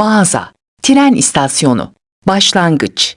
mağaza, tren istasyonu, başlangıç,